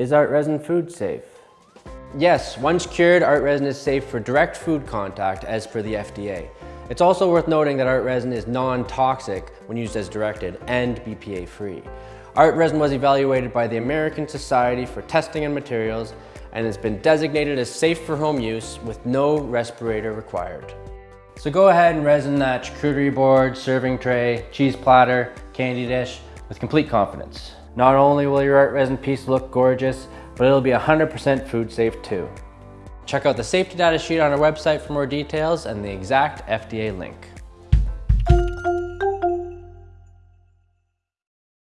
Is ArtResin food safe? Yes, once cured, ArtResin is safe for direct food contact as per the FDA. It's also worth noting that ArtResin is non-toxic when used as directed and BPA free. ArtResin was evaluated by the American Society for Testing and Materials and has been designated as safe for home use with no respirator required. So go ahead and resin that charcuterie board, serving tray, cheese platter, candy dish with complete confidence. Not only will your ArtResin piece look gorgeous, but it'll be 100% food safe too. Check out the safety data sheet on our website for more details and the exact FDA link.